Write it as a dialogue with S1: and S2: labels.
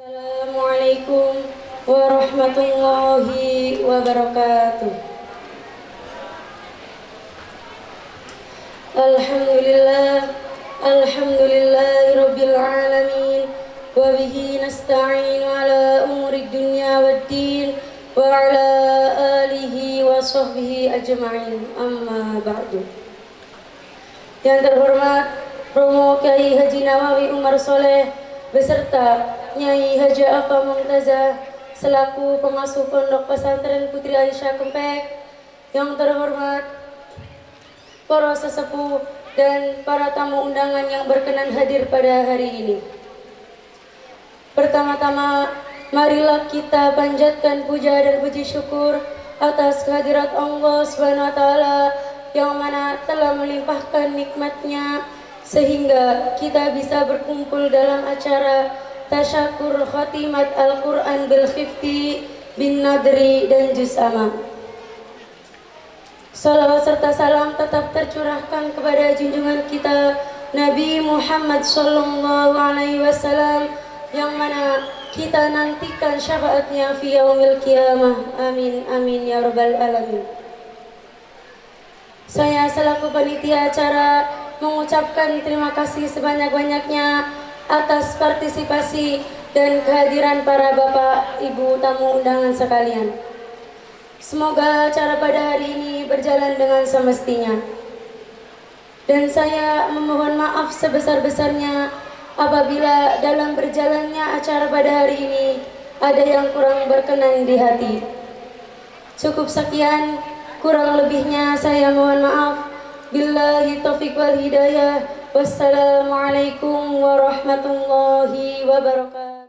S1: Assalamualaikum warahmatullahi wabarakatuh. Alhamdulillah, alhamdulillahi rabbil alamin. Wa bihi nasta'inu ala umuri dunya waddin wa ala alihi wa sahbihi ajma'in. Amma ba'du. Yang terhormat Romo Kiai Haji Nawawi Umar Soleh beserta Nyai Haji Afa Mumtazah selaku pengasuh Pondok Pesantren Putri Aisyah Kempek yang terhormat para sesepuh dan para tamu undangan yang berkenan hadir pada hari ini. Pertama-tama, marilah kita panjatkan puja dan puji syukur atas kehadirat Allah SWT yang mana telah melimpahkan nikmatnya sehingga kita bisa berkumpul dalam acara tasyakur khatimat Al-Quran bil khifti bin nadri dan jusama Salawat serta salam tetap tercurahkan kepada junjungan kita Nabi Muhammad Sallallahu Alaihi Wasallam yang mana kita nantikan syafaatnya fi yaumil qiyamah. Amin amin ya rabbal alamin. Saya selaku panitia acara mengucapkan terima kasih sebanyak-banyaknya atas partisipasi dan kehadiran para bapak, ibu, tamu undangan sekalian. Semoga acara pada hari ini berjalan dengan semestinya. Dan saya memohon maaf sebesar-besarnya apabila dalam berjalannya acara pada hari ini ada yang kurang berkenan di hati. Cukup sekian, kurang lebihnya saya mohon maaf. Billahi taufiq wal hidayah. Wassalamualaikum warahmatullahi wabarakatuh.